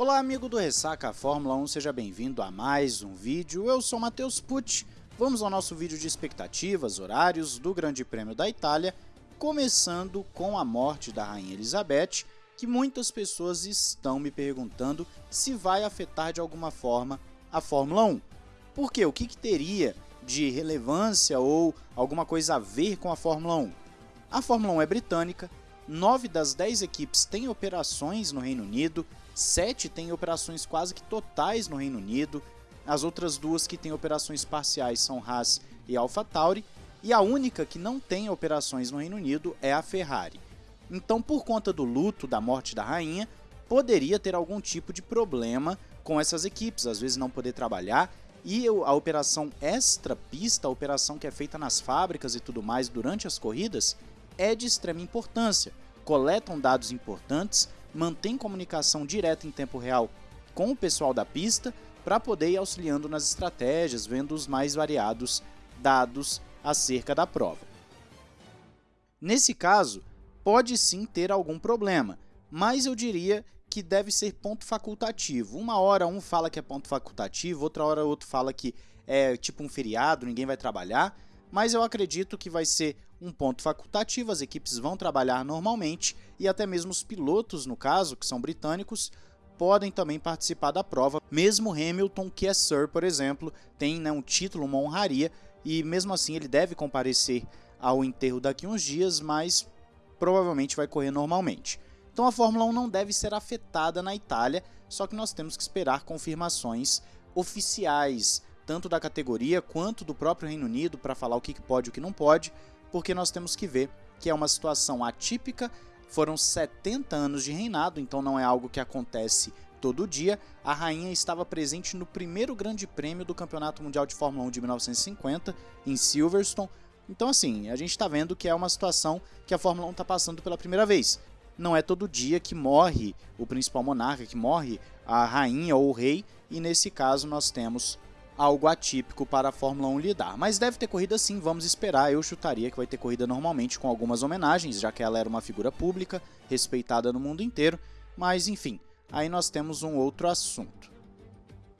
Olá amigo do Ressaca Fórmula 1, seja bem-vindo a mais um vídeo, eu sou Matheus Pucci. Vamos ao nosso vídeo de expectativas, horários do Grande Prêmio da Itália, começando com a morte da Rainha Elizabeth, que muitas pessoas estão me perguntando se vai afetar de alguma forma a Fórmula 1. Por quê? O que, que teria de relevância ou alguma coisa a ver com a Fórmula 1? A Fórmula 1 é britânica, 9 das 10 equipes têm operações no Reino Unido, 7 têm operações quase que totais no Reino Unido, as outras duas que têm operações parciais são Haas e AlphaTauri, e a única que não tem operações no Reino Unido é a Ferrari. Então, por conta do luto da morte da rainha, poderia ter algum tipo de problema com essas equipes, às vezes não poder trabalhar, e a operação extra-pista, a operação que é feita nas fábricas e tudo mais durante as corridas, é de extrema importância. Coletam dados importantes, mantém comunicação direta em tempo real com o pessoal da pista para poder ir auxiliando nas estratégias, vendo os mais variados dados acerca da prova. Nesse caso, pode sim ter algum problema, mas eu diria que deve ser ponto facultativo. Uma hora um fala que é ponto facultativo, outra hora outro fala que é tipo um feriado, ninguém vai trabalhar, mas eu acredito que vai ser um ponto facultativo, as equipes vão trabalhar normalmente e até mesmo os pilotos, no caso, que são britânicos, podem também participar da prova. Mesmo Hamilton, que é Sir, por exemplo, tem né, um título, uma honraria, e mesmo assim ele deve comparecer ao enterro daqui uns dias, mas provavelmente vai correr normalmente. Então a Fórmula 1 não deve ser afetada na Itália, só que nós temos que esperar confirmações oficiais, tanto da categoria quanto do próprio Reino Unido, para falar o que pode e o que não pode, porque nós temos que ver que é uma situação atípica, foram 70 anos de reinado, então não é algo que acontece todo dia. A rainha estava presente no primeiro grande prêmio do Campeonato Mundial de Fórmula 1 de 1950, em Silverstone. Então assim, a gente está vendo que é uma situação que a Fórmula 1 está passando pela primeira vez. Não é todo dia que morre o principal monarca, que morre a rainha ou o rei, e nesse caso nós temos algo atípico para a Fórmula 1 lidar. Mas deve ter corrida sim, vamos esperar. Eu chutaria que vai ter corrida normalmente com algumas homenagens, já que ela era uma figura pública, respeitada no mundo inteiro. Mas enfim, aí nós temos um outro assunto.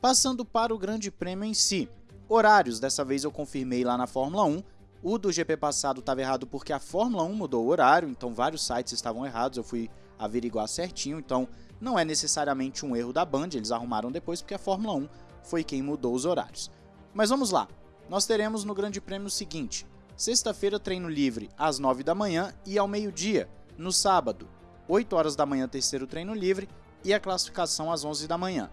Passando para o Grande Prêmio em si. Horários, dessa vez eu confirmei lá na Fórmula 1. O do GP passado estava errado porque a Fórmula 1 mudou o horário, então vários sites estavam errados, eu fui averiguar certinho, então não é necessariamente um erro da Band, eles arrumaram depois porque a Fórmula 1 foi quem mudou os horários. Mas vamos lá, nós teremos no Grande Prêmio o seguinte, sexta-feira treino livre às 9 da manhã e ao meio-dia, no sábado, 8 horas da manhã terceiro treino livre e a classificação às 11 da manhã.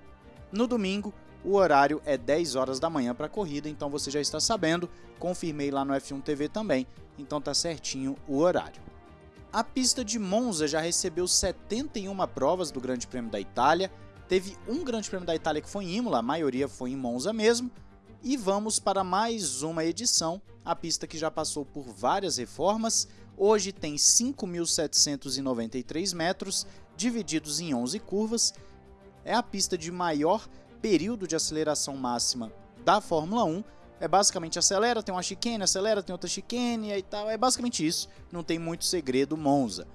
No domingo, o horário é 10 horas da manhã para a corrida, então você já está sabendo, confirmei lá no F1 TV também, então tá certinho o horário. A pista de Monza já recebeu 71 provas do Grande Prêmio da Itália, Teve um grande prêmio da Itália que foi em Imola, a maioria foi em Monza mesmo. E vamos para mais uma edição, a pista que já passou por várias reformas. Hoje tem 5.793 metros, divididos em 11 curvas. É a pista de maior período de aceleração máxima da Fórmula 1. É basicamente acelera, tem uma chicane, acelera, tem outra chicane e tal. É basicamente isso, não tem muito segredo Monza.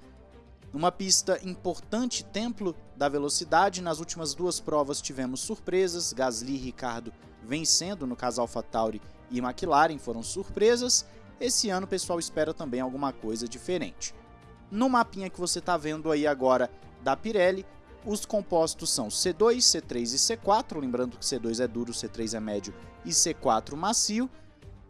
Numa pista importante, templo da velocidade, nas últimas duas provas tivemos surpresas, Gasly e Ricardo vencendo no caso AlphaTauri e McLaren foram surpresas. Esse ano o pessoal espera também alguma coisa diferente. No mapinha que você está vendo aí agora da Pirelli, os compostos são C2, C3 e C4, lembrando que C2 é duro, C3 é médio e C4 macio.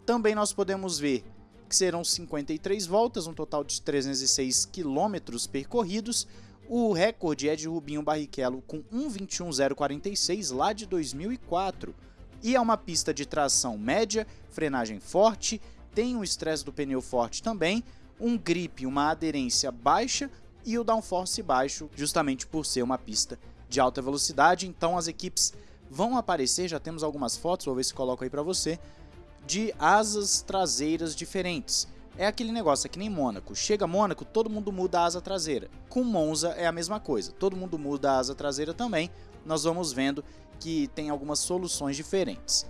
Também nós podemos ver que serão 53 voltas, um total de 306 quilômetros percorridos. O recorde é de Rubinho Barrichello com 1.21.046 lá de 2004. E é uma pista de tração média, frenagem forte, tem um estresse do pneu forte também, um grip, uma aderência baixa e o downforce baixo, justamente por ser uma pista de alta velocidade. Então as equipes vão aparecer, já temos algumas fotos, vou ver se coloco aí para você, de asas traseiras diferentes. É aquele negócio, é que nem Mônaco. Chega Mônaco, todo mundo muda a asa traseira. Com Monza é a mesma coisa, todo mundo muda a asa traseira também. Nós vamos vendo que tem algumas soluções diferentes.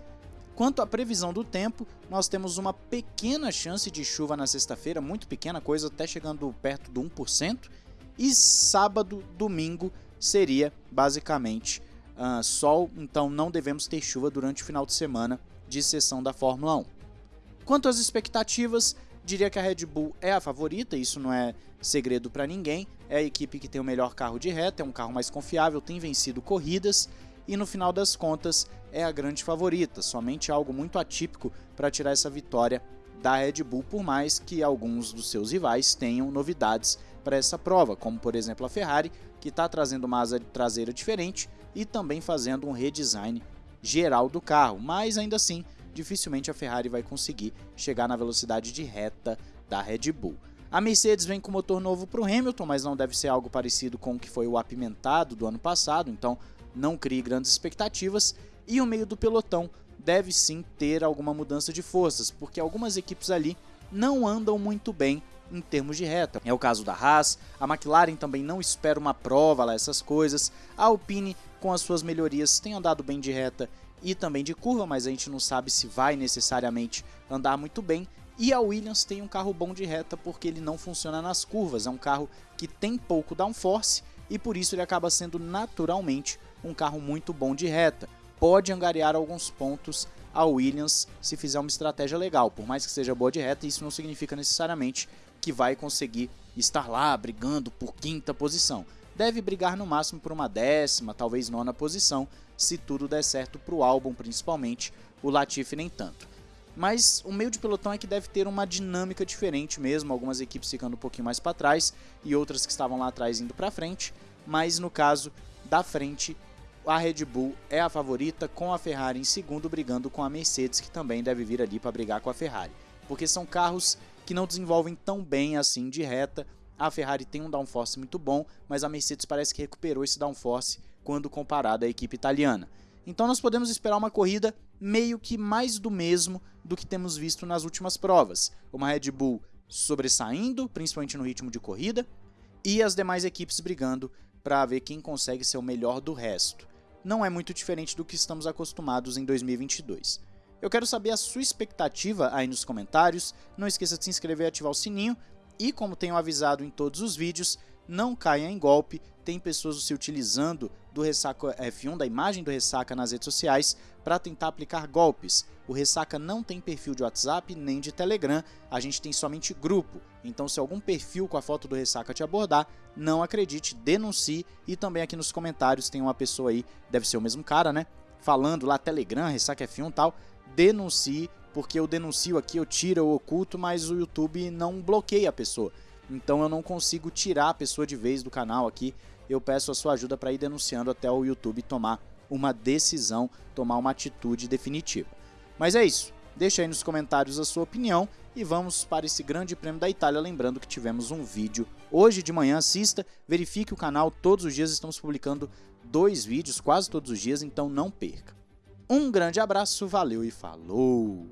Quanto à previsão do tempo, nós temos uma pequena chance de chuva na sexta-feira, muito pequena coisa, até chegando perto do 1%. E sábado, domingo, seria basicamente uh, sol, então não devemos ter chuva durante o final de semana de sessão da Fórmula 1. Quanto às expectativas, diria que a Red Bull é a favorita, isso não é segredo para ninguém. É a equipe que tem o melhor carro de reta, é um carro mais confiável, tem vencido corridas e no final das contas é a grande favorita, somente algo muito atípico para tirar essa vitória da Red Bull, por mais que alguns dos seus rivais tenham novidades para essa prova, como por exemplo a Ferrari, que está trazendo uma asa traseira diferente e também fazendo um redesign geral do carro, mas ainda assim, dificilmente a Ferrari vai conseguir chegar na velocidade de reta da Red Bull. A Mercedes vem com motor novo para o Hamilton, mas não deve ser algo parecido com o que foi o apimentado do ano passado, então não crie grandes expectativas. E o meio do pelotão deve sim ter alguma mudança de forças, porque algumas equipes ali não andam muito bem em termos de reta. É o caso da Haas, a McLaren também não espera uma prova lá, essas coisas. A Alpine, com as suas melhorias, tem andado bem de reta e também de curva, mas a gente não sabe se vai necessariamente andar muito bem. E a Williams tem um carro bom de reta porque ele não funciona nas curvas, é um carro que tem pouco downforce e por isso ele acaba sendo naturalmente um carro muito bom de reta pode angariar alguns pontos a Williams se fizer uma estratégia legal. Por mais que seja boa de reta, isso não significa necessariamente que vai conseguir estar lá brigando por quinta posição. Deve brigar no máximo por uma décima, talvez nona posição, se tudo der certo para o álbum, principalmente o Latifi nem tanto. Mas o meio de pelotão é que deve ter uma dinâmica diferente mesmo, algumas equipes ficando um pouquinho mais para trás e outras que estavam lá atrás indo para frente, mas no caso da frente a Red Bull é a favorita, com a Ferrari em segundo, brigando com a Mercedes, que também deve vir ali para brigar com a Ferrari. Porque são carros que não desenvolvem tão bem assim de reta. A Ferrari tem um downforce muito bom, mas a Mercedes parece que recuperou esse downforce quando comparada à equipe italiana. Então nós podemos esperar uma corrida meio que mais do mesmo do que temos visto nas últimas provas. Uma Red Bull sobressaindo, principalmente no ritmo de corrida, e as demais equipes brigando para ver quem consegue ser o melhor do resto não é muito diferente do que estamos acostumados em 2022. Eu quero saber a sua expectativa aí nos comentários, não esqueça de se inscrever e ativar o sininho, e como tenho avisado em todos os vídeos, não caia em golpe, tem pessoas se utilizando do Ressaca F1, da imagem do Ressaca nas redes sociais, para tentar aplicar golpes. O Ressaca não tem perfil de WhatsApp nem de Telegram, a gente tem somente grupo. Então se algum perfil com a foto do Ressaca te abordar, não acredite, denuncie e também aqui nos comentários tem uma pessoa aí, deve ser o mesmo cara, né? Falando lá Telegram, Ressaca F1 tal, denuncie, porque eu denuncio aqui, eu tiro, o oculto, mas o YouTube não bloqueia a pessoa. Então eu não consigo tirar a pessoa de vez do canal aqui. Eu peço a sua ajuda para ir denunciando até o YouTube tomar uma decisão, tomar uma atitude definitiva. Mas é isso. Deixa aí nos comentários a sua opinião e vamos para esse grande prêmio da Itália, lembrando que tivemos um vídeo hoje de manhã, assista, verifique o canal, todos os dias estamos publicando dois vídeos, quase todos os dias, então não perca. Um grande abraço, valeu e falou!